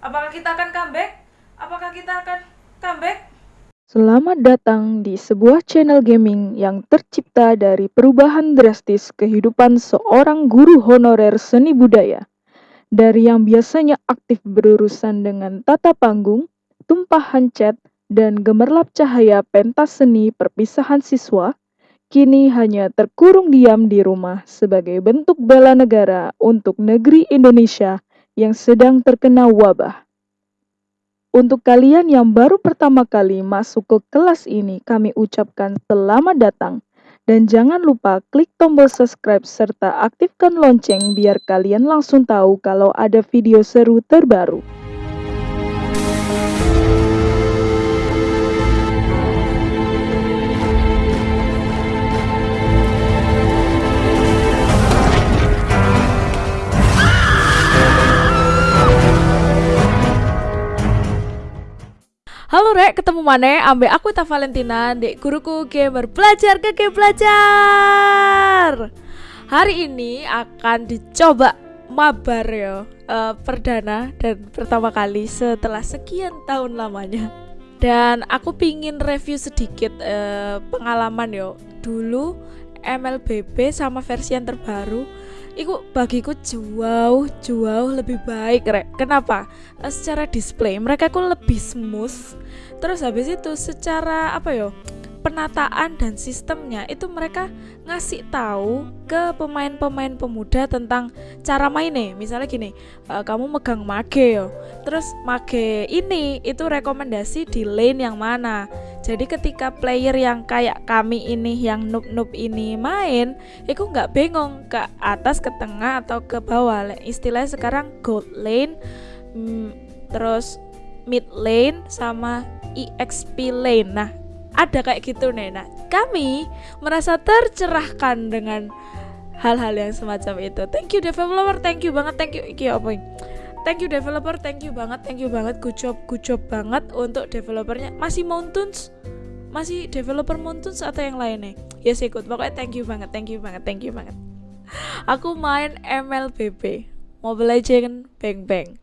Apakah kita akan comeback? Apakah kita akan comeback? Selamat datang di sebuah channel gaming yang tercipta dari perubahan drastis kehidupan seorang guru honorer seni budaya. Dari yang biasanya aktif berurusan dengan tata panggung, tumpahan cat, dan gemerlap cahaya pentas seni perpisahan siswa, kini hanya terkurung diam di rumah sebagai bentuk bela negara untuk negeri Indonesia yang sedang terkena wabah. Untuk kalian yang baru pertama kali masuk ke kelas ini, kami ucapkan selamat datang. Dan jangan lupa klik tombol subscribe serta aktifkan lonceng biar kalian langsung tahu kalau ada video seru terbaru. Halo Rek, ketemu mana? Ambil aku Ta Valentina, dek guruku gamer belajar ke game belajar. Hari ini akan dicoba mabar ya uh, perdana dan pertama kali setelah sekian tahun lamanya. Dan aku pingin review sedikit uh, pengalaman yo. Dulu MLBB sama versi yang terbaru Iku bagiku jauh jauh lebih baik rek. Kenapa? Uh, secara display mereka ku lebih smooth. Terus habis itu secara apa yo? penataan dan sistemnya itu mereka ngasih tahu ke pemain-pemain pemuda tentang cara mainnya. Misalnya gini uh, kamu megang mage yo. Terus mage ini itu rekomendasi di lane yang mana. Jadi ketika player yang kayak kami ini yang noob noob ini main itu nggak bingung ke atas ke tengah atau ke bawah. Istilahnya sekarang gold lane mm, terus mid lane sama exp lane. Nah ada kayak gitu nih nah kami merasa tercerahkan dengan hal-hal yang semacam itu. Thank you developer. Thank you banget. Thank you. Iki apa thank you developer. Thank you banget. Thank you banget. Good job good job banget untuk developernya. Masih Mountains masih developer Mountains atau yang lainnya? Ya yes, ikut. Pokoknya thank you banget thank you banget thank you banget. Aku main MLBB Mobile Legends Bang Bang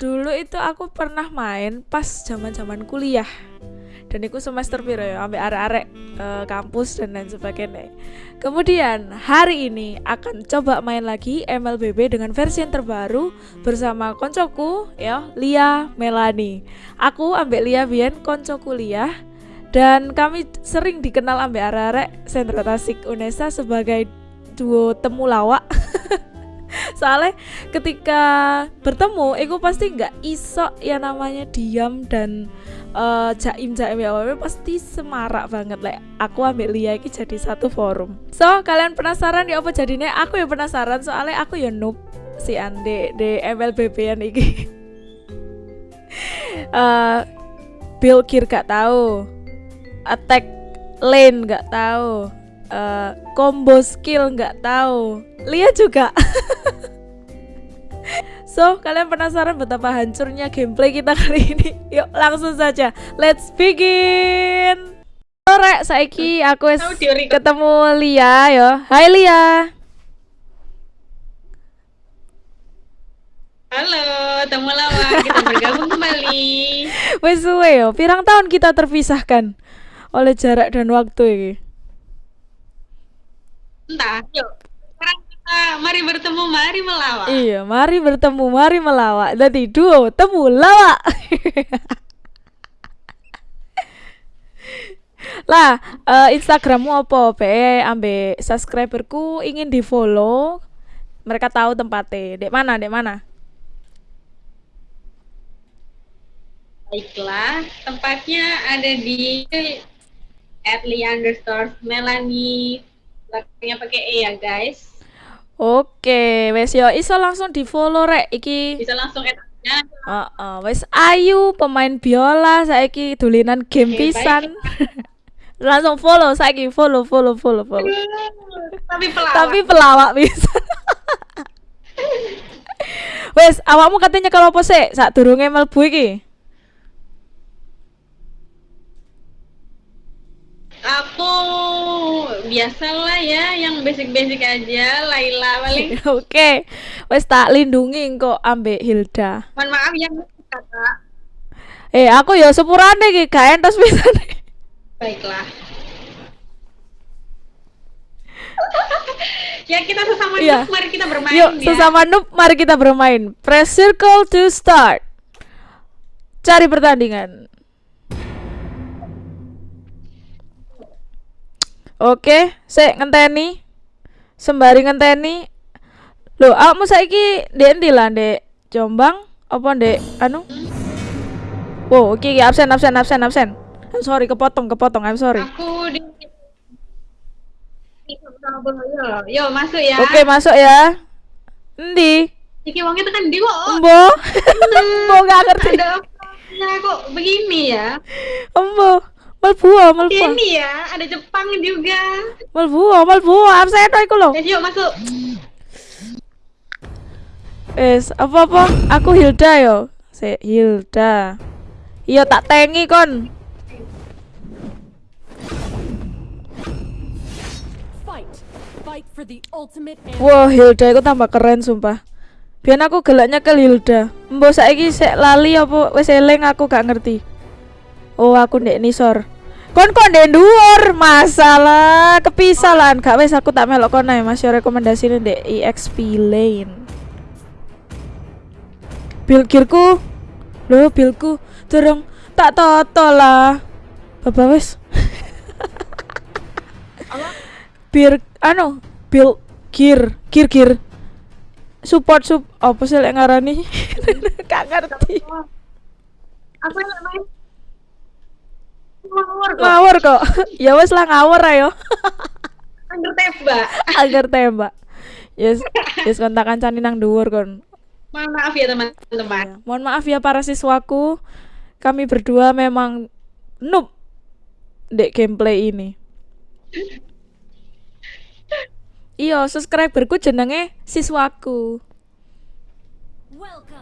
dulu itu aku pernah main pas zaman zaman kuliah. Dan itu semester piro ya ambil arek-arek uh, kampus dan lain sebagainya. Kemudian hari ini akan coba main lagi MLBB dengan versi yang terbaru bersama koncoku ya Lia Melani. Aku ambil Lia Bian konco kuliah dan kami sering dikenal ambil arek-arek sentra tasik Unesa sebagai duo temu lawak soalnya ketika bertemu aku pasti nggak iso ya namanya diam dan uh, jaim jaim ya pasti semarak banget. Lah aku ambil Lia ini jadi satu forum. So kalian penasaran ya apa jadinya? Aku ya penasaran soalnya aku ya noob si Ande di MLBB yang ini uh, build gear gak tahu attack lane gak tahu uh, combo skill nggak tahu Lia juga So, kalian penasaran betapa hancurnya gameplay kita kali ini? Yuk, langsung saja. Let's begin. Sore, saiki aku ketemu Lia yo. Hai Lia. Halo, temu lama kita bergabung kembali. Wes suwe yo, pirang tahun kita terpisahkan oleh jarak dan waktu ini. Entah, yuk Ah, mari bertemu, mari melawak. Iya, mari bertemu, mari melawak. Jadi duo temu lawak. lah, uh, Instagrammu apa? Be, ambe subscriberku ingin di follow. Mereka tahu tempatnya. Dek mana? Dek mana? Baiklah, tempatnya ada di at underscore Melanie belakangnya pakai E ya guys Oke, wes yo iso langsung di follow rek iki. Bisa langsung add Heeh, uh, uh, wes Ayu pemain biola saiki dulinan game okay, pisan. langsung follow saiki follow follow follow follow. Tapi pelawak. Tapi pelawak bisa. wes awakmu katanya kalau apa sih saat durunge mlebu iki? Aku biasalah ya, yang basic-basic aja, Laila paling. Oke, wes tak lindungi kok ambek Hilda. Mohon maaf yang kakak. Eh, aku ya sepurane iki gak entos pisan. Baiklah. ya kita sesama noob, mari kita bermain Yuk, ya. sesama noob mari kita bermain. Press circle to start. Cari pertandingan. Oke, saya ngenteni. Sembari ngenteni. Loh, kamu saiki ndek endi lah, Ndek Jombang apa ndek anu? Wow, oke, oke, absen, absen, absen, absen. I'm sorry, kepotong, kepotong. I'm sorry. Aku di Yo, masuk ya. Oke, masuk ya. Endi? Iki wongnya tekan di kok. Embo. Embo gak ngerti. Ada kok begini ya? Embo. Melbu, melbu. Ini ya, ada Jepang juga. Melbu, melbu. Absen iku lho. Ya, yuk masuk. Wes, apa-apa? Aku Hilda yo. Se Hilda. Iya tak tengi kon. Fight. Fight for the ultimate and Wah, Hilda itu tambah keren sumpah. Biar aku gelaknya ke Hilda. Mbok saiki sek lali apa wis eling aku gak ngerti. Oh, aku ndek nisor. Kon kok ndek dhuwur? Masalah kepisah lan. Gak wis aku tak melok kon ae Mas yo rekomendasine ndek EXP Lane. Bilkirku. Loh, bilku durung tak toto lah. Baba wis. Bir anu, bil gear, gear gear. Support sup apa sih lek ngarani? Gak ngerti. Apa main? Ngawur kok. Ngawur kok. ya wes lah ngawur ayo. Angger tembak. Agar tembak. Yes, yes kontak kancane nang dhuwur kon. Mohon maaf ya teman-teman. Ya, Mohon maaf ya para siswaku. Kami berdua memang noob dek gameplay ini. Iya, subscriberku jenenge siswaku. welcome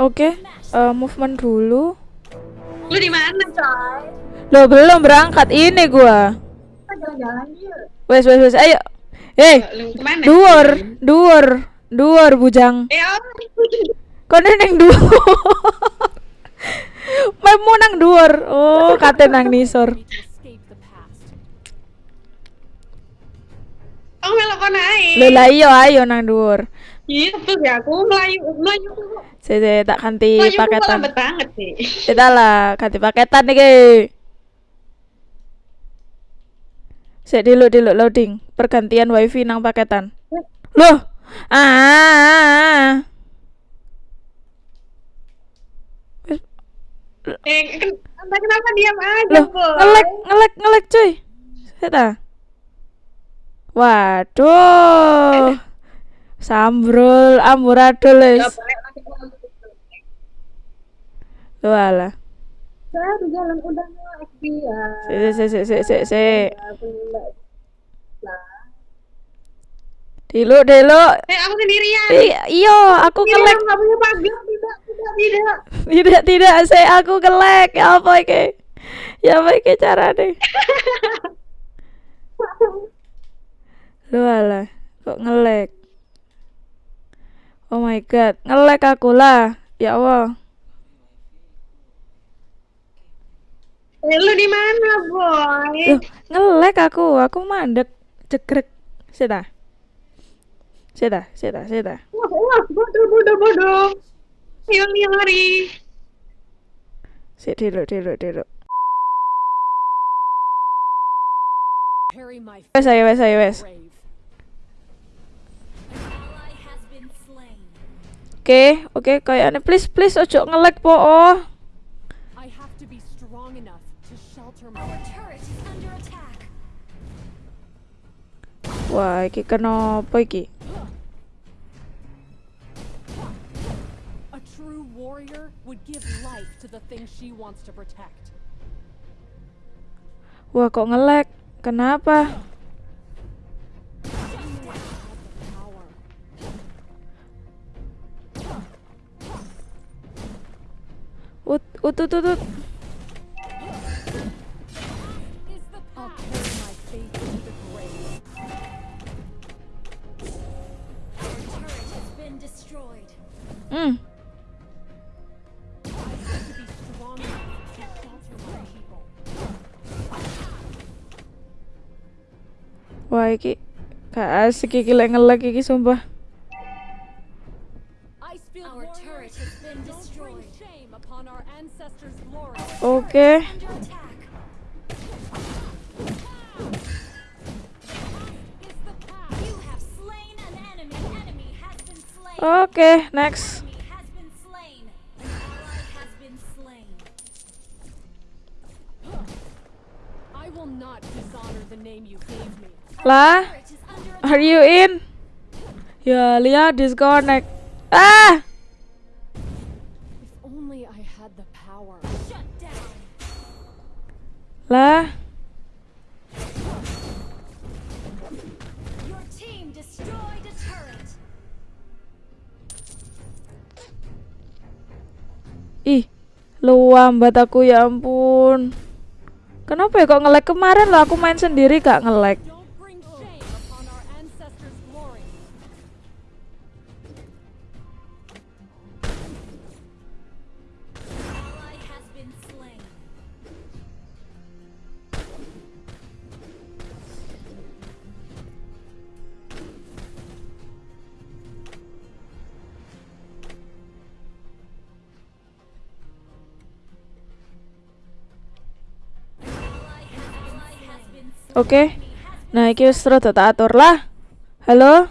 Oke, eh, movement dulu. Lu di mana, coy? Loh, belum berangkat ini gua. Kita jalan-jalan yuk. Wes, wes, wes, ayo. Eh, dhuwur, dhuwur, dhuwur bujang. Eh. Kok neng dhuwur? Memu nang dhuwur. Oh, kate nang nisor. Oh, lah iya ayo nang dhuwur. Iya, betul ya. Aku melayu, melayu kok. Saya tak ganti Melayu paketan. lambat banget sih. Kita lah ganti paketan iki. Sik dulu dulu loading. Pergantian wifi nang paketan. Loh. Ah. Eh, ken entah kenapa diam aja, Loh, boy. ngelek ngelek ngelek cuy. Seta. Waduh. Sambrul amburadul Ya, wis. lanjut. Walah. Baru jalan udah naik dia. Sik sik sik sik sik. Dulu dulu. Eh, aku sendirian. I- Iyo, aku Tidak, ngelek. nggak punya pagar. Tidak, tidak, tidak. Tidak tidak saya aku ngelek. Ya apa iki? Ya apa iki carane? Lu alah, kok ngelek? Oh my god, ngelek aku lah. Ya Allah. Eh, lu di mana, boy? Loh, ngelek aku. Aku mandek cekrek. Sita. Sita, sita, sita. Wah, wah, bodoh, bodoh, bodoh. Ayo, lari. Sik dulu, dulu, dulu. Wes ayo, wes ayo, wes. Oke, oke, kayaknya please, please ojo ngelek po. Oh. Wah, iki kenapa iki? A true warrior would give life to the thing she wants to protect. Wah, kok ngelek? Kenapa? Ut, ut, ut, ut. Hmm. Wah, iki gak asik iki lek ngelek iki sumpah. You gave me. Lah, are you in? Ya, Lia disconnect. Ah! Lah, ih, luambat aku ya ampun. Kenapa ya kok ngelek kemarin loh aku main sendiri gak ngelek. Oke. Nah, iki wis rada tak atur lah. Halo?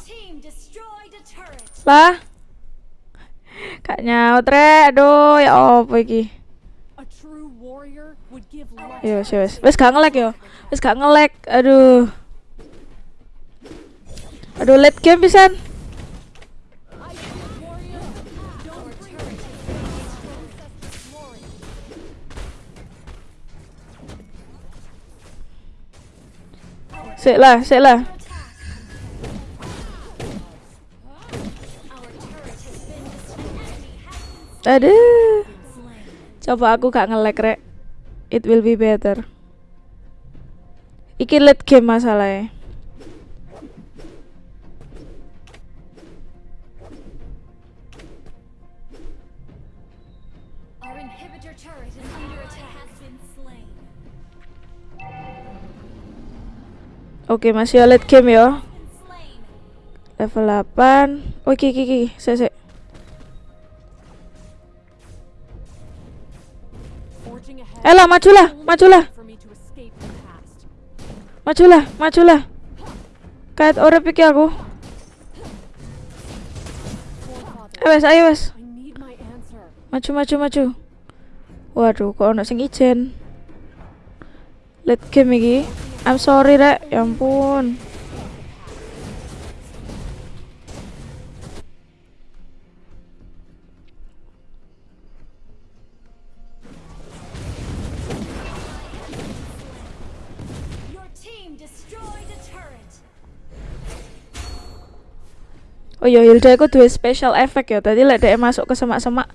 Lah. Kak nyaut rek. Aduh, ya apa iki? A true warrior would give life. Yo, wis wis. Wis gak ngelek yo. Wis gak ngelek. Aduh. Aduh, late game pisan. Sik lah, sik lah. Aduh. Coba aku gak ngelek rek. It will be better. Iki late game masalahnya. Oke, masih late game slain. Level 8. Oh, iki iki iki. Sik sik. Forging ahead. Ella, majulah, majulah. Majulah, majulah. Kayak urip iki aku. Ayo wes, ayo wes. Maju, maju, maju. Waduh, kok ono sing ijen. Late game iki. I'm sorry, Rek. Ya ampun. Oh iya, Hilda itu dua special effect ya. Tadi lek dhek masuk ke semak-semak,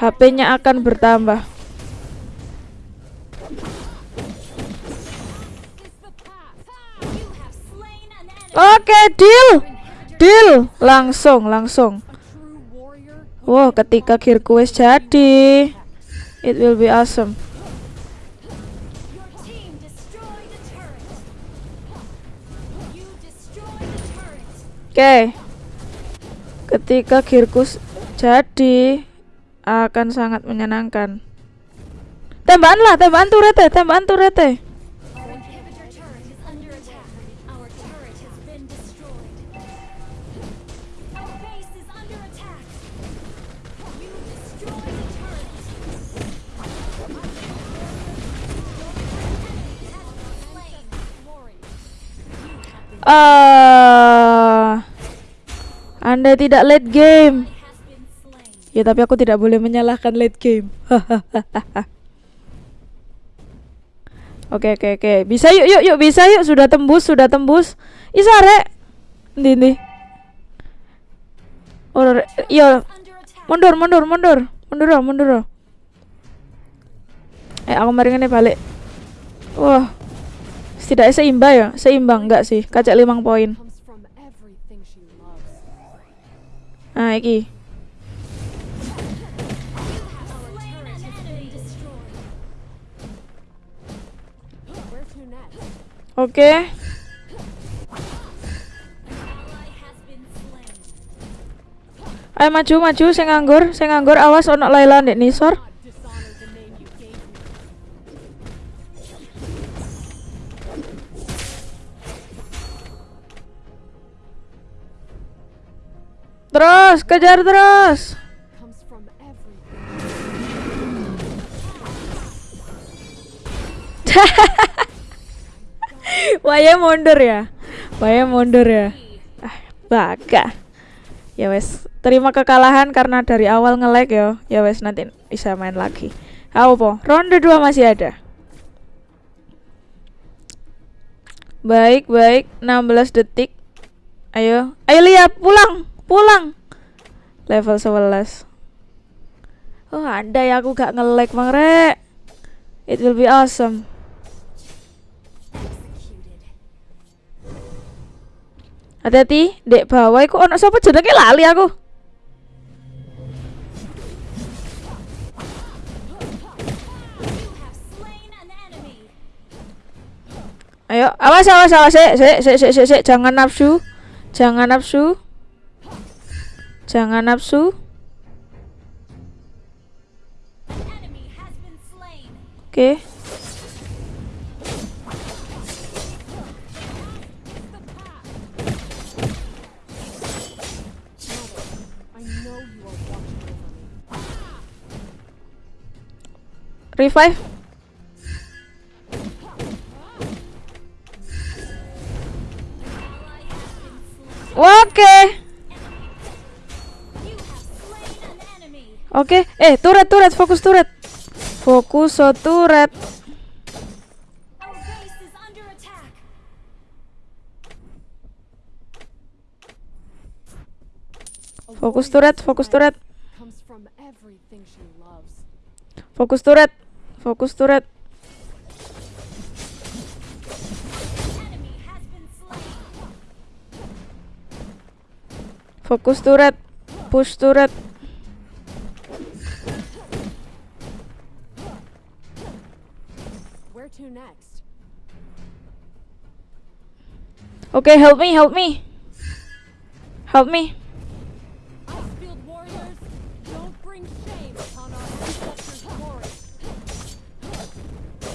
HP-nya akan bertambah. is the path. You have Oke, deal. Inhibitor Deal. Langsung, langsung. Wow, ketika the jadi, it will be awesome. Oke. Ketika gearku s- jadi akan sangat menyenangkan. Tembakan lah, tembakan turete, tembakan turete. Ah, Anda tidak late game. Ya tapi aku tidak boleh menyalahkan late game. Oke oke oke. Bisa yuk yuk yuk bisa yuk sudah tembus sudah tembus. Isa rek. Ndi ndi. Oh, re- iya mundur mundur mundur mundur mundur. Eh aku mari ngene balik. Wah tidak seimbang ya, seimbang enggak sih? Kacak limang poin. Nah, iki. Oke. Okay. Ayo maju maju saya nganggur, saya nganggur awas onok Laila nih nisor. Terus, kejar terus. Waya mundur ya. Waya mundur ya. Ah, baga. Ya wes, terima kekalahan karena dari awal nge-lag ya. Ya wes nanti bisa main lagi. Apa? Ronde 2 masih ada. Baik, baik. 16 detik. Ayo. Ayo lihat, pulang. Pulang. Level 11. Oh, ada ya aku gak nge-lag, Rek. It will be awesome. Hati-hati, dek bawah iku ono sapa jenenge lali aku. Ayo, awas awas awas sik sik sik sik jangan nafsu. Jangan nafsu. Jangan nafsu. Oke. Revive. Oke. You Oke. Eh, turret turret fokus turret. Fokus so turret. Fokus turret, fokus turret. Fokus turret. Fokus turret. Fokus turret. Push turret. Oke, help me, help me. Help me.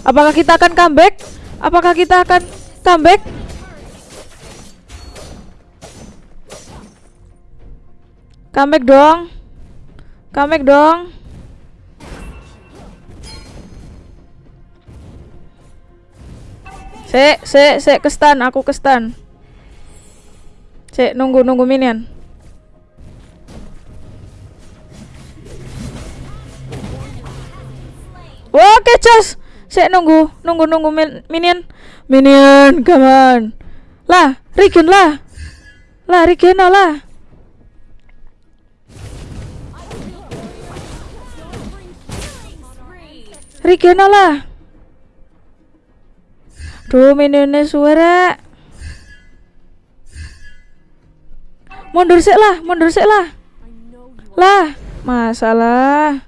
Apakah kita akan comeback? Apakah kita akan comeback? Comeback dong. Comeback dong. Sek, sek, sek ke stun, aku ke stun. Sek, nunggu, nunggu minion. Oke, Jos. Sek nunggu, nunggu, nunggu min- minion. Minion, come on. Lah, regen lah. Lah, regen lah. Regen lah. Duh, minionnya suara. Mundur sik lah, mundur sik lah. Lah, masalah.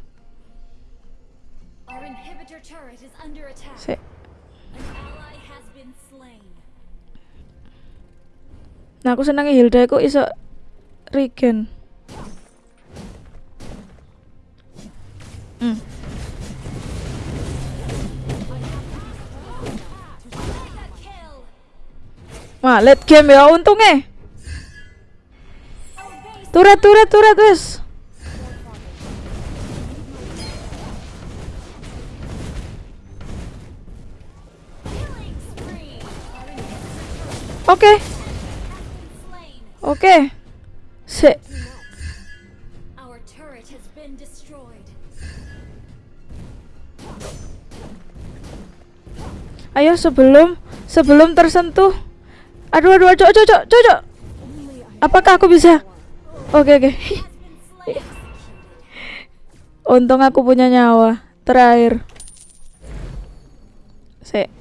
Sik. Nah, aku senangnya Hilda kok iso regen. Hmm. Wah, late game ya untungnya. Base Turret, turret, turret, wes. turret Oke, oke. Destroyed. Ayo sebelum sebelum tersentuh. Aduh, aduh, cocok, cocok, cocok. only I Apakah aku bisa? Oke, oke. Has been slain. Untung aku punya nyawa. Terakhir. Sik.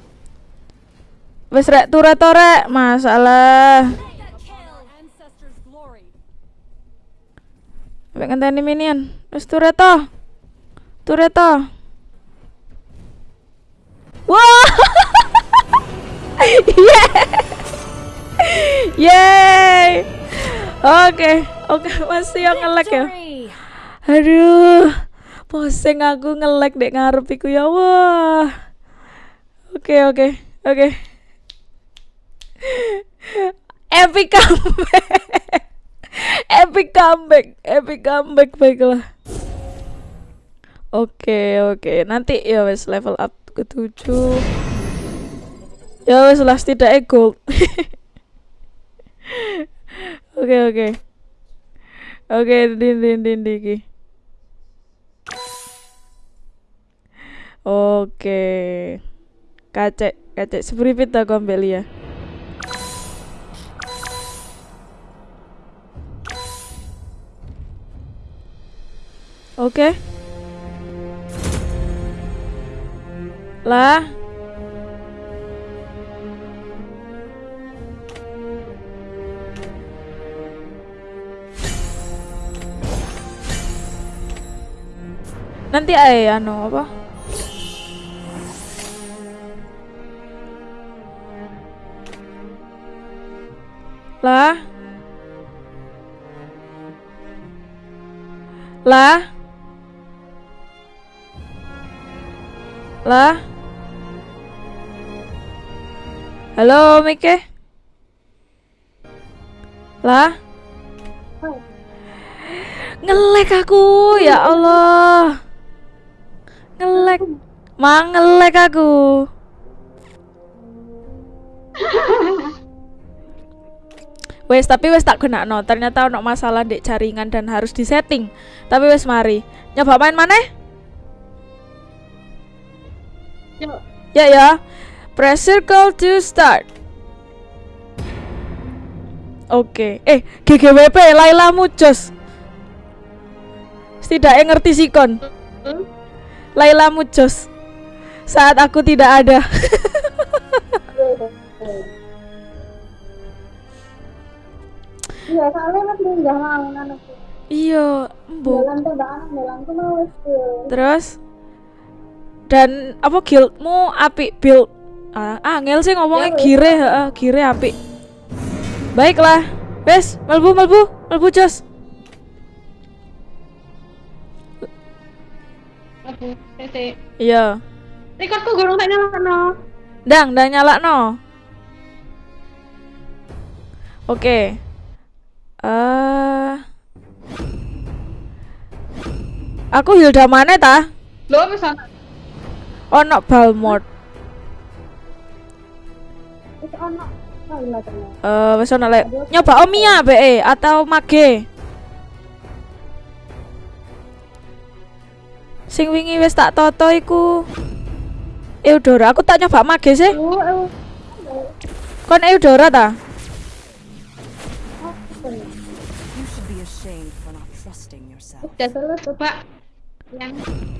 Wes rek turret torek, masalah. Sampai ngenteni minion. Wes toh. Turret toh. Wah. Yeay. Oke, oke masih yang ngelek ya. Aduh, pusing aku ngelek dek ngarep iku ya wah. Oke oke oke. Epic comeback. epic comeback, epic comeback baiklah. Oke oke, nanti ya wes level up ke 7 Ya wes lah setidaknya gold. Oke oke. Oke, din din din din iki. Oke. Kacek, kacek sepripit aku ambil ya. Oke. Lah. Nanti ay anu apa? Lah. Lah. Lah. Halo, Mike. Lah. Ngelek aku, ya Allah. Ngelek. Mang ngelek aku. Wes tapi wes tak kena no. Ternyata ono masalah di jaringan dan harus disetting. Tapi wes mari. Nyoba main mana? Yuk. Ya ya. Press circle to start. Oke. Eh, GGWP Laila Mujos. Setidaknya ngerti sikon. Hmm? Laila Mujos. Saat aku tidak ada. Iya, soalnya mas nggak mau anakku. iya. Terus dan apa guildmu apik build ah, angel sih ngomongnya Ya, wes. gire heeh, gire apik. Baiklah. Wes, melbu melbu, melbu jos. Aku, sese. Iya. Recordku gurung tak nyala no. Dang, dah nyala no. Oke. Eh Aku Hilda mana ta? Lo bisa Ono Balmort. Ternyata. Eh wis ono lek nyoba Omia be atau Mage. Sing wingi wis tak toto iku Eudora, aku tak nyoba Mage sih. Oh, eh, Kon Eudora ta? Udah selesai coba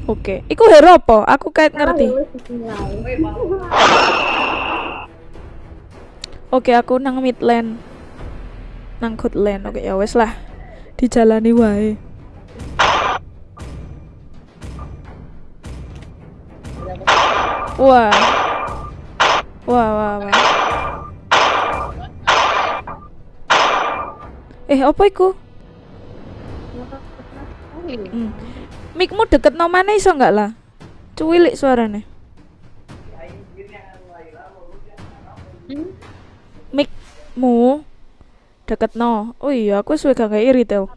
Oke, iku hero apa? Aku kayak ngerti. Oke, aku nang midland. Nang goodland. Oke, ya wes lah. Dijalani wae. Wah. Wah, wah, wah. Eh, apa iku? Hmm. Mikmu deket no mana iso nggak lah? Cuwilik suarane. Hmm? Mikmu deket no. Oh iya, aku suwe gak kayak retail.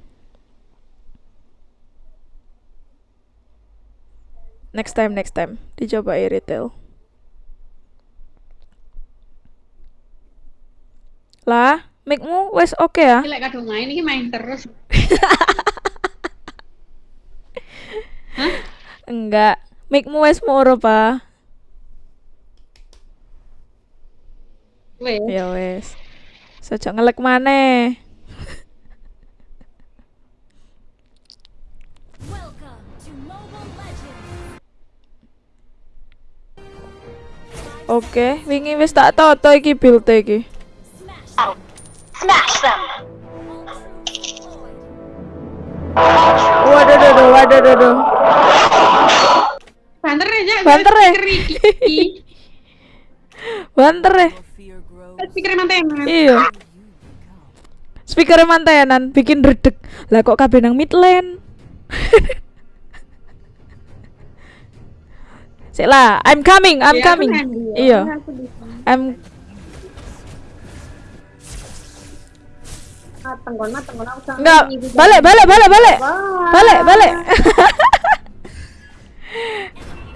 Next time, next time. Dicoba retail. Lah, mikmu wes oke ya? Ini lek kadung main ini main terus. Enggak. Mikmu wes moro, pa. Wes. Ya wes. Sejak ngelek maneh. Oke, wingi wis tak toto iki build iki. Smash them. Waduh, waduh, waduh, waduh. Banter aja. Banter ya? Banter ya. Speaker mantenan. Iya. Speaker mantenan bikin redek. Lah kok kabeh nang midland? Sik lah, I'm coming, I'm Ya, aku coming. ya. Iya. Sana. I'm aku sama enggak balik balik balik balik. Wah. Balik balik.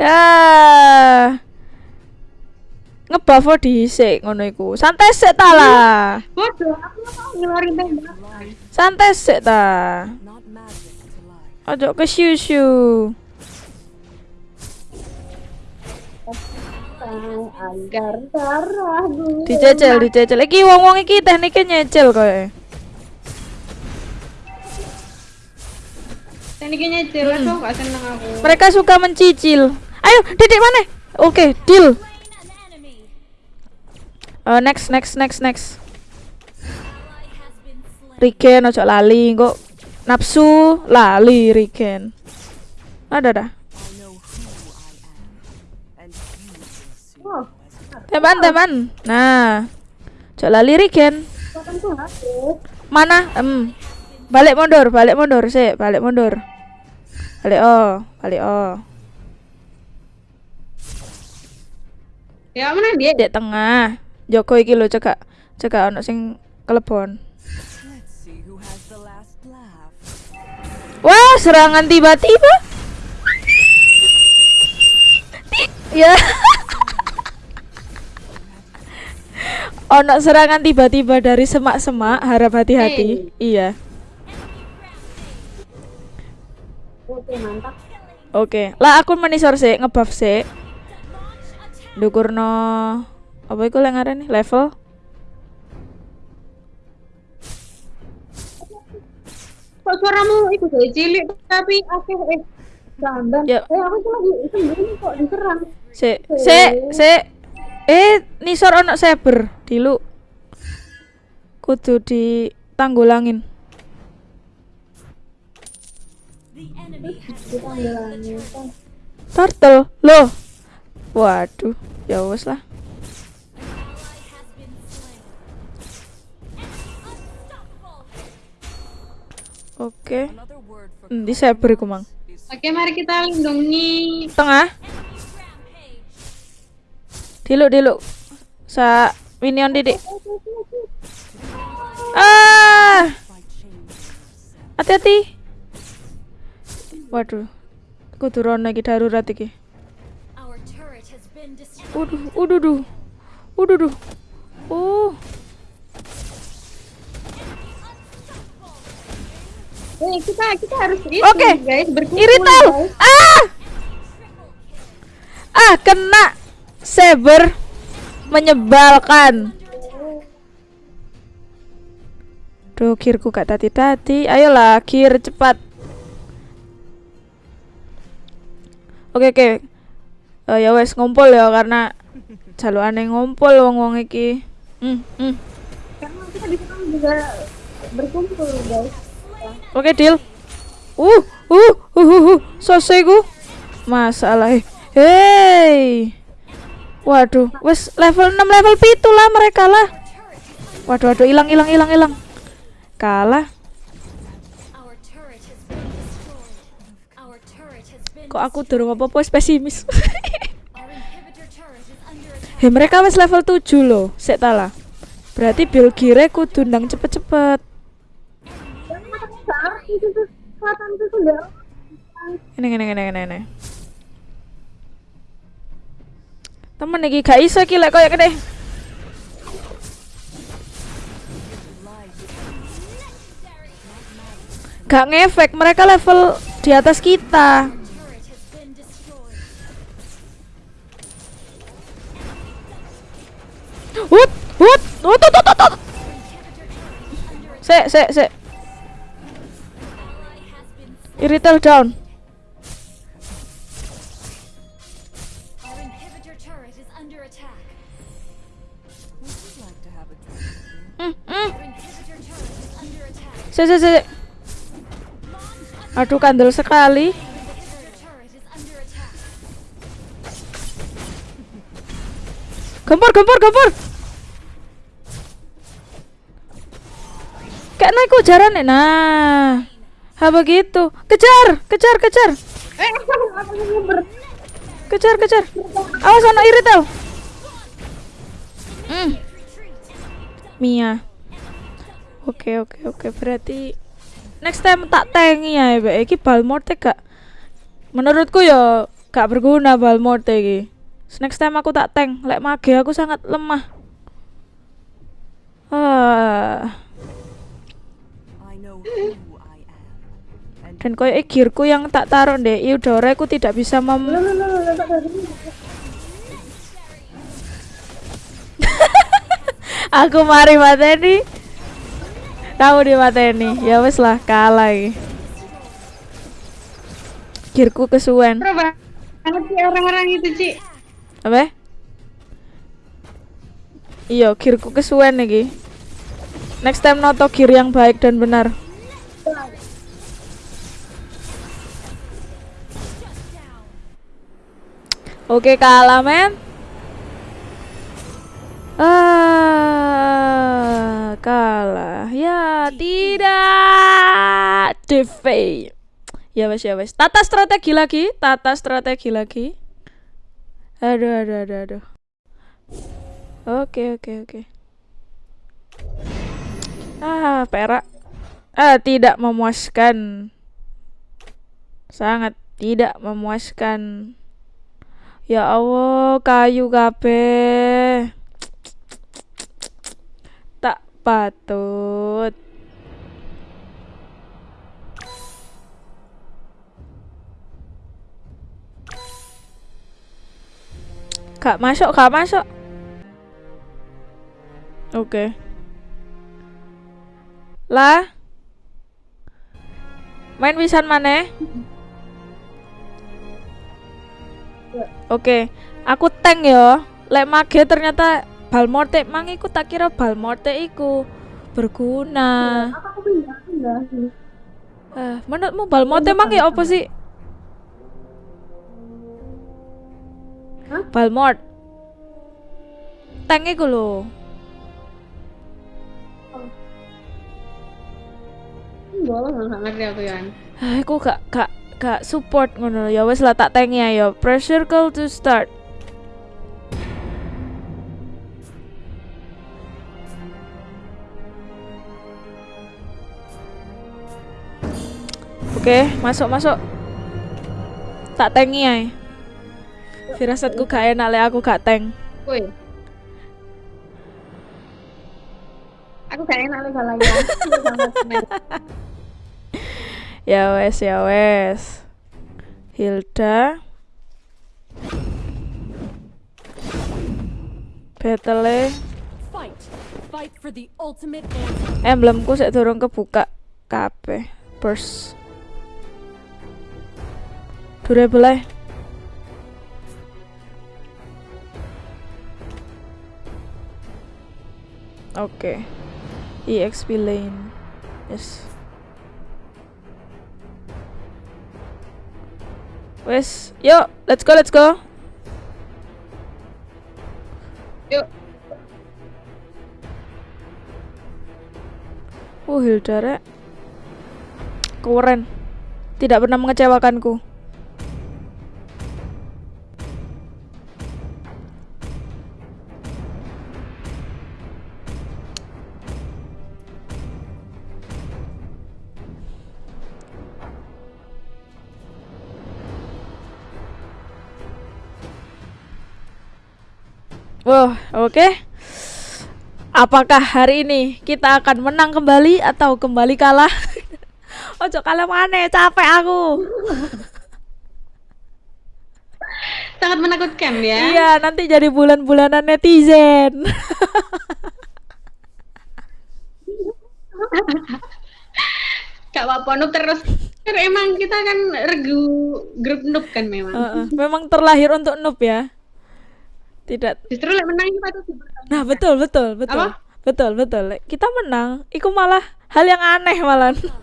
ya. Ngebuff dhisik ngono iku. Santai sik ta lah. Bodoh, aku tembak. Santai sik ta. Ojo ke siu agar darah dulu. Dicecel, dicecel. Iki wong-wong iki tekniknya nyecel kowe. Tekniknya jelas Hmm. gak seneng aku. Mereka suka mencicil. Ayo, Didik mana? Oke, deal. An enemy. Eh, next, next, next, next. Riken ojo lali, kok nafsu lali Riken. Ada dah. Teman, teman. Nah. Tuh aku. Mana? Em. Balik mundur, balik mundur sih, balik mundur. Balik oh, balik oh. Ya mana dia? Dek tengah. Joko iki lho cekak. Cekak ono sing kelebon. Laugh. Wah, serangan tiba-tiba. Ti- Ya. Ono serangan tiba-tiba dari semak-semak, harap hati-hati. Iya. Oke, mantap. Oke. Lah aku menisor sih, ngebuff sih. Dukurno apa iku yang nih level? Kok suaramu itu dari cilik tapi aku eh Gambar. Yuk. Eh, aku di sembunyi kok diserang. Se, se, se. Eh, nisor ono saber dilu. Kudu ditanggulangin. Turtle. Loh. Waduh, ya wes lah. Oke. Hmm, di saber iku, Mang. is Oke, mari kita lindungi Tengah. Rampage. Dilu, dilu. Sa minion didik. Ah, hati-hati. Waduh. Kudu rono iki darurat iki. Uduh, uduh, duh. Uduh, duh. Uh, Eh, kita kita harus Oke. guys berkumpul irital. guys. Ah! Ah, kena saber menyebalkan. Duh, kirku gak tati-tati. Ayolah, kir cepat. Oke, oke. Eh, ya wes ngumpul ya karena aneh ngumpul wong-wong iki. Hmm, hmm. Karena kita di sana juga berkumpul, guys. Oke, deal. Uh, uh, uh, uh, uh. Masalah. eh. Waduh, wes level 6 level pitu lah mereka lah. Waduh, waduh, hilang, hilang, hilang, hilang. Kalah. Kok aku durung apa-apa pesimis. Hei, mereka wes level 7 loh. Sik. Berarti build gear kudu ndang cepet-cepet. Ini, ini, ini, ini, ini. Temen iki gak iso iki lek koyo kene. Gak ngefek, mereka level di atas kita. Wut, wut, wut, wut, wut, wut. Sek, sek, sek. Down. Sek, sek, sek. Aduh, kandel sekali. Gempur, gempur, gempur. Kayak naik ujaran Nah. Ha begitu. Kejar, kejar, kejar. Kejar, kejar. Awas anak iritel. Hmm. Mia. Oke, oke, oke. Berarti next time tak tangi ya, Be. Iki bal morte gak menurutku ya gak berguna bal morte iki. Next time aku tak tank, lek mage aku sangat lemah. Ah. Dan koyo gearku yang tak taruh deh, Eudora aku tidak bisa mem Aku mari mateni. Kamu di mateni. Ya wes lah kalah iki. Gearku kesuwen. Pro banget sih orang-orang itu, Ci. Apa? Iya, gearku kesuwen iki. Next time noto gear yang baik dan benar. Oke, kalah, men. Ah, kalah. Ya, tidak. Defeat. Ya wes ya wes. Tata strategi lagi, tata strategi lagi. Aduh, aduh, aduh, aduh. Oke, oke, oke. Ah, perak. Ah, tidak memuaskan. Sangat tidak memuaskan. Ya Allah, kayu kabeh. Patut. Gak masuk, gak masuk. Oke. Lah. Main pisan maneh? Oke, aku tank yo. Lek mage ternyata Balmorte mang iku tak kira Balmorte iku berguna. Eh, menurutmu Balmorte mang ya apa sih? Hah? Balmort. Tank iku lho. Enggak lah, nggak ngerti aku. Ah, aku gak gak gak support ngono ya wes lah tak tanki ayo. Press circle to start. Oke, masuk masuk. Tak tanki ae. Firasatku gak enak lek aku gak tank. Woi. Aku gak enak lu salah ya. Ya wes, ya wes. Hilda. Battle Fight. Fight for the ultimate emblemku sik durung kebuka kabeh. Burst. Durable ae. Oke. EXP lane. Yes. Wes, yuk, let's go, let's go. Yuk. Uh, Hilda. Keren. Tidak pernah mengecewakanku. Wah, oke. Apakah hari ini kita akan menang kembali atau kembali kalah? Ojo kalah mana, capek aku. Sangat menakutkan ya. Iya, nanti jadi bulan-bulanan netizen. Apa-apa noob terus. Emang kita kan regu grup noob kan memang. Heeh, Memang terlahir untuk noob ya. Tidak. Justru lek menang dipertahankan. Nah, betul, betul, betul. Apa? Betul, betul. Lek Kita menang, itu malah hal yang aneh battlefield.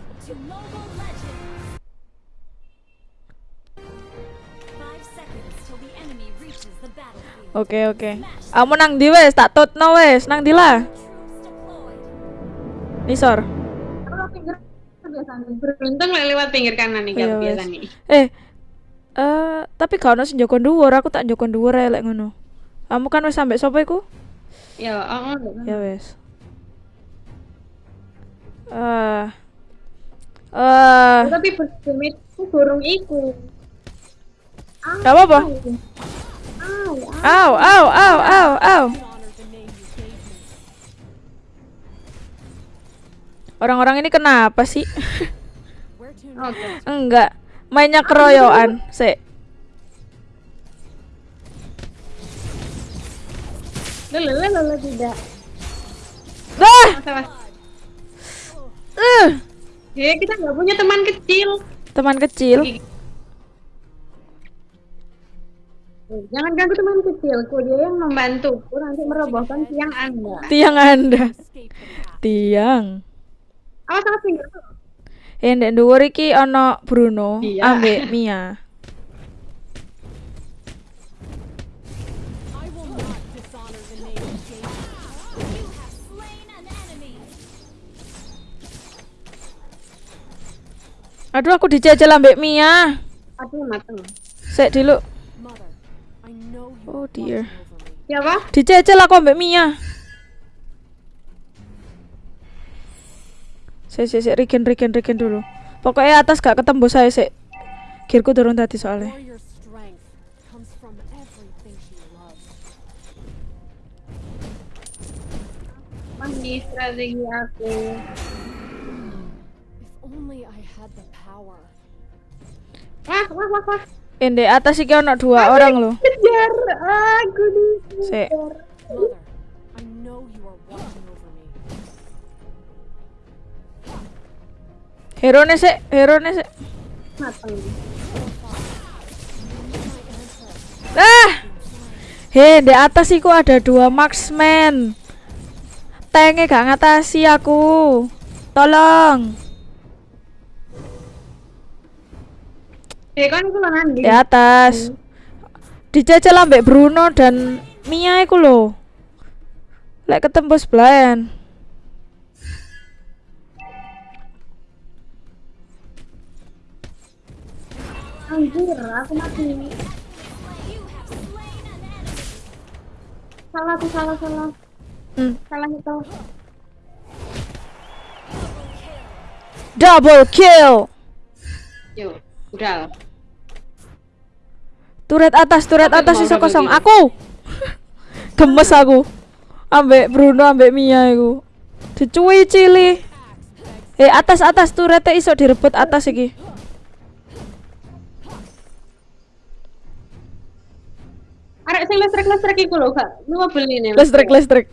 Oke oke. Kamu nang di wes, tak tutno wes, nang di lah. Nisor. Beruntung lewat pinggir kanan nih Iya, kalau biasa nih. Eh, eh tapi gak ono sing joko dhuwur, aku tak joko dhuwur ae lek ngono. Kamu kan wis sampe sapa iku? Ya, oh, Ya wes. Eh. Eh, Tapi bersemit itu burung iku. gak apa-apa. Au, au. Au, au, au. Orang-orang ini kenapa sih? Enggak. Mainnya keroyokan. Sik. Lele, lele, tidak. Dah. Masalah. Eh, Ya, kita nggak punya teman kecil. teman kecil. Jangan ganggu teman kecilku, dia yang membantuku nanti merobohkan tiang Anda. Tiang Anda. Tiang. Awas awas pinggir. Eh, ndek dhuwur iki ana Bruno Iya. ambek Mia. Aduh, aku dijajal ambek Mia. Aduh, mateng. Sik dulu. Oh, dear. Siapa? Dijajal aku ambek Mia. Sik sik sik regen regen regen dulu. Pokoknya atas gak ketembus saya sik. Gearku turun tadi soalnya. Mandi strategi aku. Wah, wah, wah, wah. Atas iki ana dua orang loh. Kejar aku nih. Sik. Me. Herone sik, herone sik. Mateng. Ah! Hei, di atas iku ada dua marksman. Tenge gak ngatasi aku. Tolong. Eh, kan. Di atas. Dijajal ambek Bruno dan Mia iku lho. Lek ketembus belayan. Anjir, aku mati. Salah tuh, salah, salah. Hmm. Salah itu. Double kill. Yuk, udah. Turret atas, turret atas iso kosong. Aku. Gemes aku. Ambek Bruno ambek Mia iku. Dicuwi cili. Eh atas atas turretnya iso direbut atas iki. Arek sing listrik-listrik iku lho, Kak. Beli nih. Listrik listrik.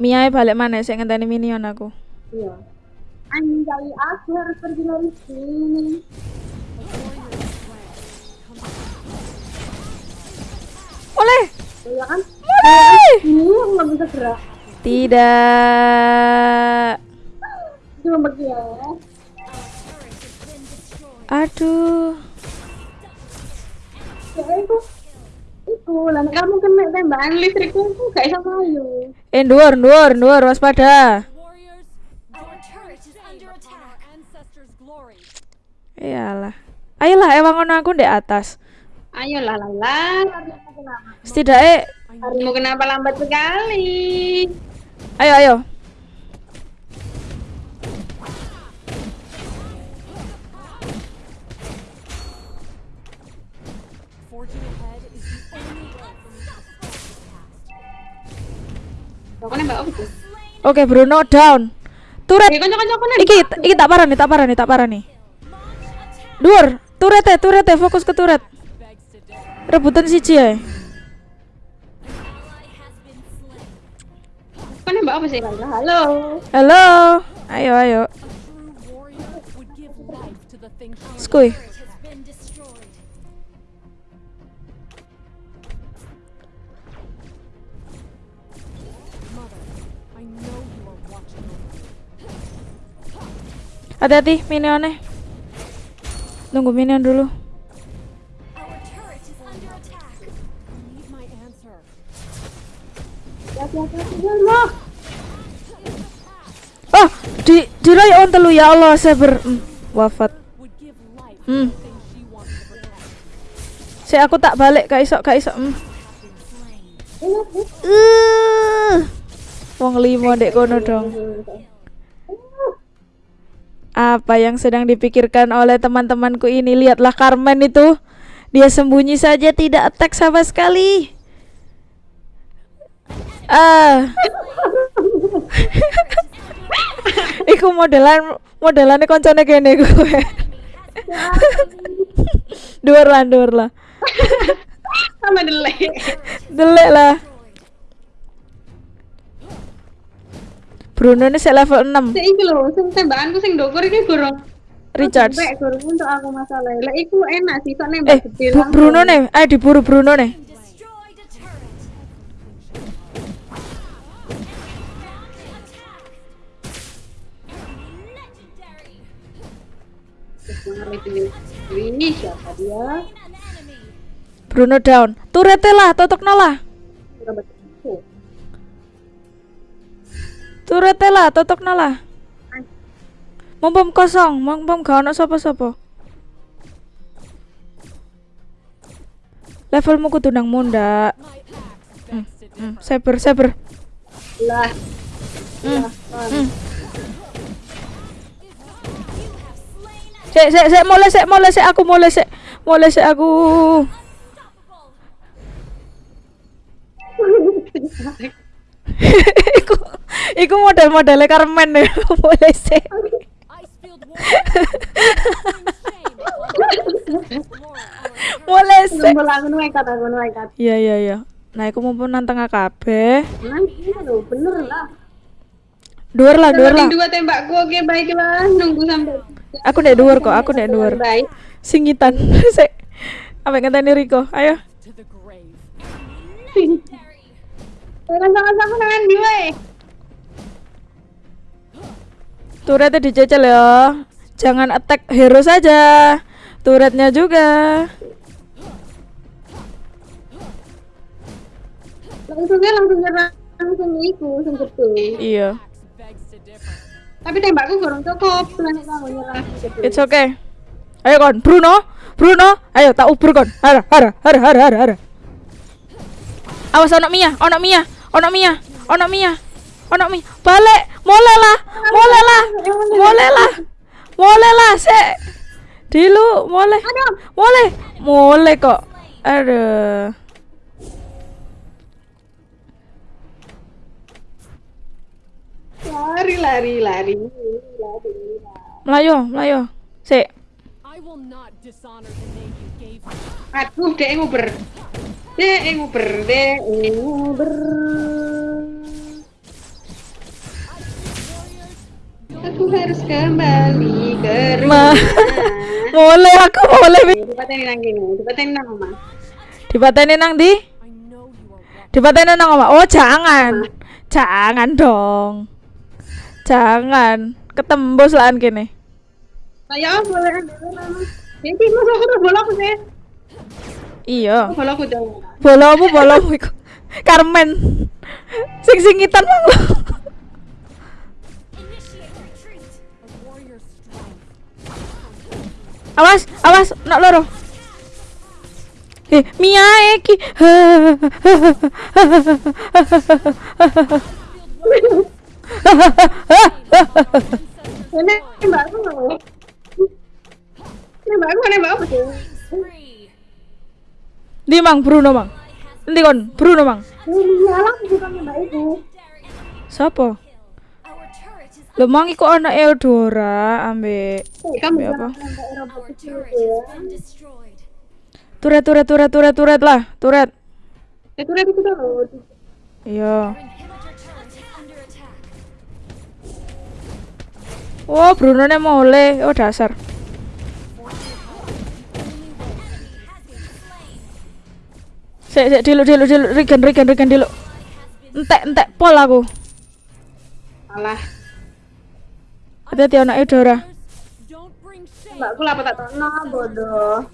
Mia balik mana sih ngenteni minion aku. Iya. Anjay, aku harus pergi dari sini. Oleh. Ya kan? Oleh. Ini aku nggak bisa gerak. Tidak. Cuma pergi ya. Aduh. Ya itu. Itu, lah kamu kena tembakan listrikku, gak bisa mayu. Eh nduwur nduwur nduwur waspada. Iyalah. Ayolah ewang ngono aku di atas. Ayo lah lah lah. Setidaknya Harimu kenapa lambat sekali? ayo ayo. Oke Bruno down. Turret. Eh. Iki iki tak parah nih, tak parah nih, tak parah nih. Dur, turret ya, turret ya, fokus ke turret. Rebutan ya. Has been slain. Kau nembak apa sih? Halo. Halo. Ayo ayo. Skuy. Hati-hati minionnya. Tunggu minion dulu. Oh, di dirai on telu ya Allah, saya ber mm, wafat. Hmm. Saya aku tak balik kak isok kak isok. Mm. Uh, wong limo dek kono dong. Apa yang sedang dipikirkan oleh teman-temanku ini? Lihatlah Carmen itu. Dia sembunyi saja tidak attack sama sekali. Ah. Iku modelan modelannya koncone kene gue. Dhuwur lah, dhuwur lah. Sama delay. Delek lah. Bruno ini saya level 6 Sik iki lho, sing tembakanku sing ndokur iki gorong. Sampai gorong untuk aku masalah. Lah iku enak sih kok Eh, nembak gede Bu- langsung. Bruno nih, ayo diburu Bruno nih. Ini siapa dia? Bruno down. Turete lah, totokno lah. Turete lah, totokno lah. Mumpung kosong, mumpung gak ono sapa-sapa. Levelmu kudu nang munda. Differ. Hmm, saber, saber. Lah, Hmm. You have slain an Sik, sik, sik, mulai sik, mulai sik aku mulai sik. Mulai sik aku. iku iku model-modelnya Carmen the ancestors. Laura, our Mulai sik. kumpul aku nekat aku nekat. Iya, iya, iya. Nah, aku mumpung nantang AKB. Nanti lho, bener lah. Dhuwur lah, dhuwur lah. Dua tembakku, oke baiklah. Nunggu sampai Aku nek dhuwur kok, aku nek dhuwur. baik. Singitan. Sik. Apa ngenteni Riko? Ayo. Jangan sama-sama dengan dia. eh. Turretnya dijajal ya. Jangan attack hero saja. Turretnya juga. Langsung dia langsung nyerang langsung iku, langsung gede. Iya. Tapi tembakku kurang cukup, lan kamu nyerang. It's okay. Ayo kon, Bruno. Bruno, ayo tak ubur kon. Hara, hara, hara, hara, hara, hara. Awas ono Mia, ono Mia, ono Mia, ono Mia. Ono Mia. Balik, mulai lah. Mulai lah. Mulai lah. Mulai lah, sik. Dilu, mulai. Mulai. Mulai kok. Aduh. Lari, lari, lari. Melayu, melayu. Me. Aduh, dek nguber. Dek nguber, dek nguber. Aku harus kembali ke Ma. rumah. mulai aku mulai. Dipateni nang kene, dipateni nang. Dipateni nang di? Dipateni nang oma. Oh, jangan. Jangan dong. Jangan. Ketembus lah kene. Nah, ya boleh. Jadi mas aku udah bola aku sih. Iya. Bola aku dong. Bolomu bolomu iku. Carmen. Sing singitan mang. Awas, awas, nak loro. Eh, Mia iki. Ini nembak aku nggak mau. Nembak aku nembak apa sih? Spree. Di mang Bruno mang. Nanti kon Bruno mang. Ini alam bukan nembak itu. Sopo? Lo mang iku ana Eudora ambek Eh, kamu Nembak apa? ya. turet turet turet turet turet lah, turet. Itu udah itu dulu. Iya. Oh, Bruno nya mulai. Oh, dasar. Sik sik dilu dilu dilu Regen Regen Regen dilu. Entek entek pol aku. Alah, Don't bring shame. mbakku lah apa tak tahu. Nah, bodoh.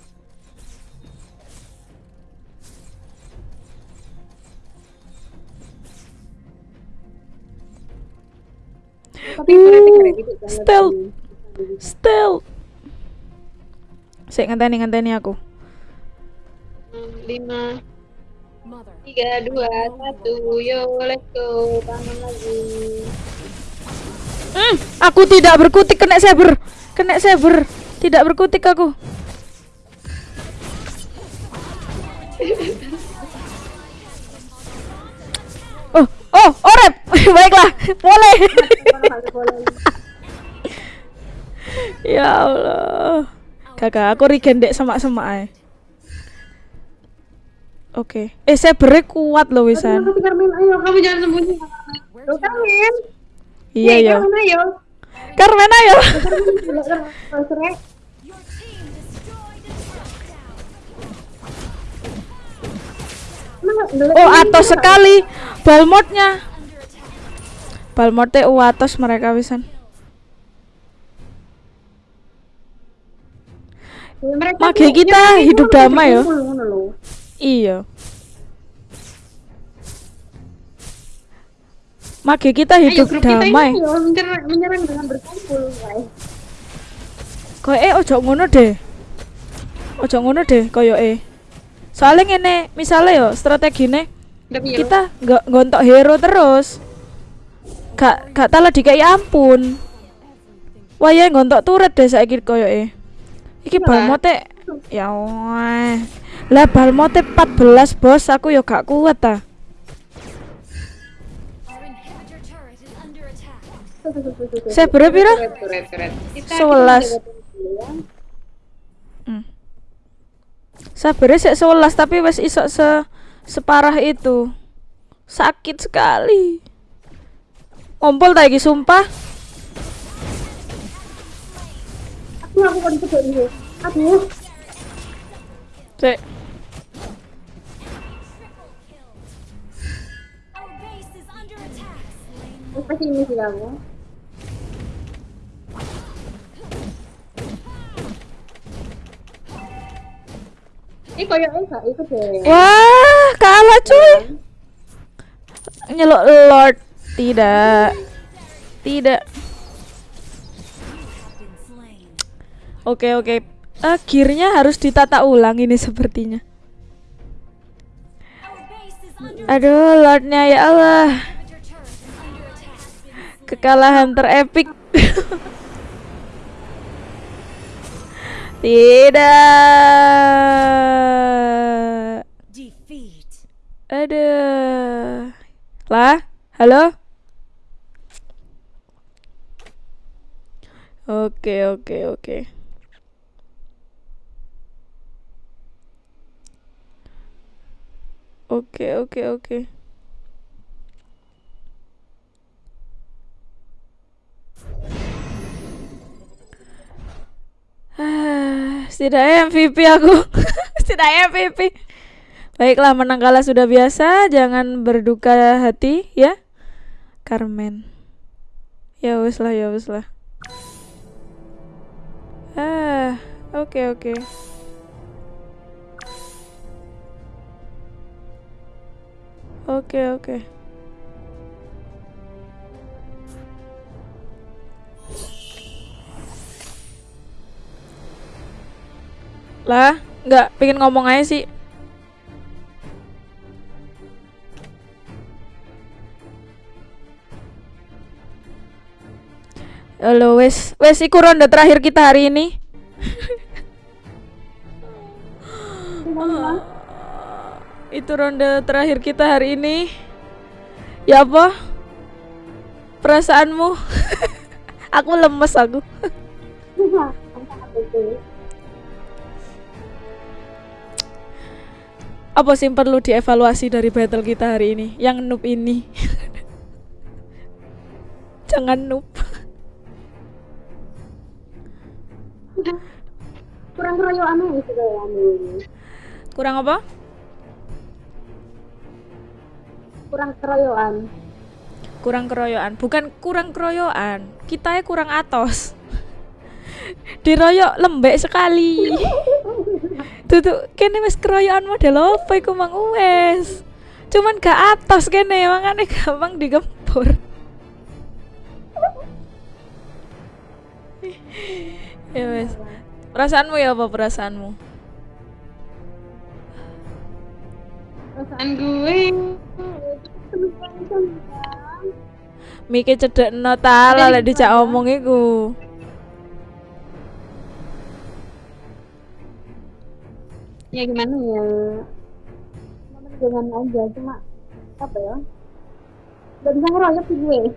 Tapi. Stealth. Stealth. Sik ngenteni ngenteni aku. Lima tiga dua satu yo let's go bangun lagi Hmm, aku tidak berkutik kena saber. Kena saber. Tidak berkutik aku. Oh, oh, orep. Baiklah, boleh. ya Allah. Kakak, aku regen dek semak-semak ae. Oke. Eh, sabernya kuat loh wisan. Ayo kamu jangan sembunyi. Where Iya, Eh, ya. Carmen, ayo. Carmen ayo. Oh, atos sekali. Balmotnya. Balmotnya uatos mereka wisan. Mereka Mage kita hidup damai ya. Iya. Mage kita Ayo hidup kita damai. ini yo menyerang, dengan berkumpul, guys. Eh ojo ngono deh. Ojo ngono deh koyo eh. Soalnya ngene, misalnya yo strategine kita nggak gontok hero terus. Gak gak talah dikai ampun. Wah ya gontok turret deh saiki koyo eh. Iki balmote ya wah. Lah balmote 14 bos, aku yo gak kuat ta. Jaga dulu ya. Hmm. Sabere sik 11 tapi wis iso se separah itu. Sakit sekali. Ompol iki sumpah. Aduh, aku kan ini. Aduh. Under attack. Pasti ini sih kamu. Koyoknya gak ikut deh. Wah, kalah cuy. Nyelok Lord. Tidak. Tidak. Oke, oke. Gearnya harus ditata ulang ini sepertinya. Aduh, Lordnya ya Allah. Kekalahan terepik. Tidak. Defeat. Aduh. Lah, halo? Oke, oke, oke. Oke, oke, oke. Setidaknya MVP aku. setidaknya MVP. Baiklah, menang kalah sudah biasa, jangan berduka hati ya. Carmen. Ya wes lah, ya wes lah. Ah, oke oke. Oke oke. Lah, nggak pengen ngomong aja sih. Halo, wes, wes iku ronde terakhir kita hari ini. Itu ronde terakhir kita hari ini. Ya apa? Perasaanmu? aku lemes aku. Apa sih yang perlu dievaluasi dari battle kita hari ini? Yang noob ini. Jangan noob. Kurang keroyokan kamu. Kurang apa? Kurang keroyokan. kurang keroyokan bukan kurang keroyokan kita kurang atos diroyok lembek sekali tuh kene wis keroyokan model apa iku mang wes cuman gak atos kene makanya gampang digempur ya wes. Perasaanmu ya apa perasaanmu? Perasaan gue Miki cedek no ta lek dijak omong iku. Ya gimana ya jangan aja cuma apa ya gak bisa ngeroyok sih gue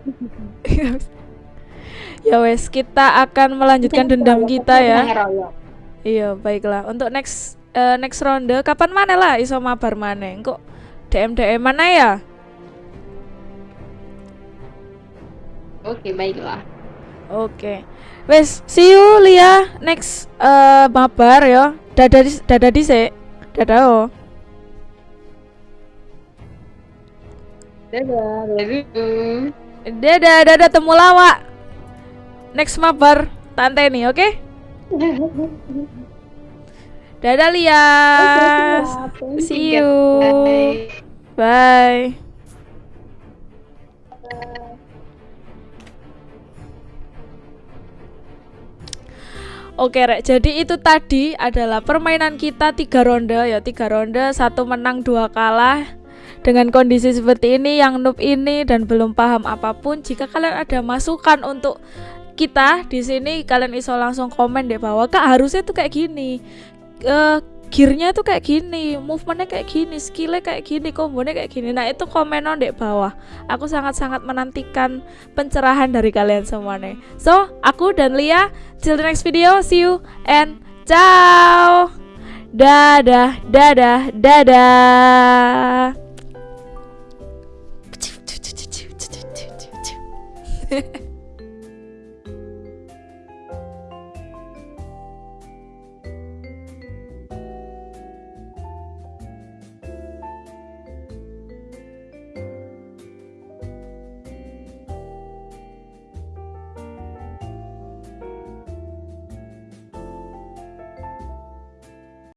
ya wes, kita akan melanjutkan dendam kita ya. Iya, baiklah. Untuk next eh, next ronde kapan mana lah iso mabar maneh? Kok DM DM mana ya? oke baiklah Oke. Wes, see you Lia next eh mabar ya. Dadah di dadah dhisik. Dadah oh. dadah dadah Dadah, dadah temu lawak. Next mabar tante nih, oke? Dadah Lia. See you. Bye. Oke rek, jadi itu tadi adalah permainan kita tiga ronde ya. Tiga ronde satu menang dua kalah. Dengan kondisi seperti ini yang noob ini dan belum paham apa pun jika kalian ada masukan untuk kita di sini kalian iso langsung komen deh bahwa kak harusnya tuh kayak gini. Eh gearnya tuh kayak gini movementnya kayak gini skillnya kayak gini kombonya kayak gini. Nah itu komen on deh bawah. Aku sangat-sangat menantikan pencerahan dari kalian semua nih so aku dan Lia till the next video see you and ciao. Dadah dadah dadah